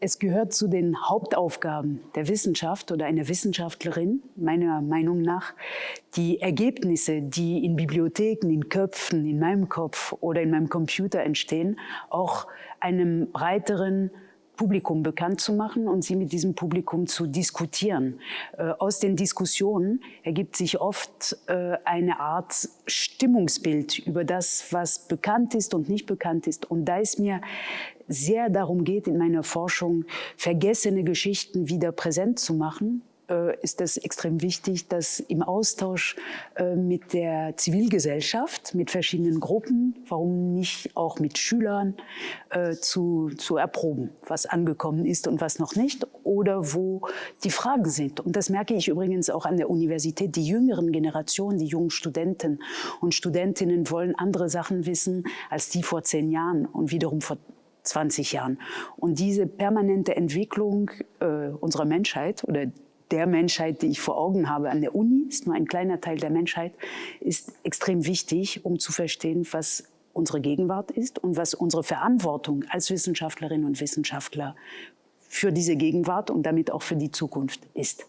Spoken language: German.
Es gehört zu den Hauptaufgaben der Wissenschaft oder einer Wissenschaftlerin, meiner Meinung nach, die Ergebnisse, die in Bibliotheken, in Köpfen, in meinem Kopf oder in meinem Computer entstehen, auch einem breiteren Publikum bekannt zu machen und sie mit diesem Publikum zu diskutieren. Äh, aus den Diskussionen ergibt sich oft äh, eine Art Stimmungsbild über das, was bekannt ist und nicht bekannt ist. Und da es mir sehr darum geht, in meiner Forschung vergessene Geschichten wieder präsent zu machen, ist es extrem wichtig, dass im Austausch äh, mit der Zivilgesellschaft, mit verschiedenen Gruppen, warum nicht auch mit Schülern, äh, zu, zu erproben, was angekommen ist und was noch nicht oder wo die Fragen sind. Und das merke ich übrigens auch an der Universität. Die jüngeren Generationen, die jungen Studenten und Studentinnen wollen andere Sachen wissen als die vor zehn Jahren und wiederum vor 20 Jahren. Und diese permanente Entwicklung äh, unserer Menschheit oder der Menschheit, die ich vor Augen habe an der Uni, ist nur ein kleiner Teil der Menschheit, ist extrem wichtig, um zu verstehen, was unsere Gegenwart ist und was unsere Verantwortung als Wissenschaftlerinnen und Wissenschaftler für diese Gegenwart und damit auch für die Zukunft ist.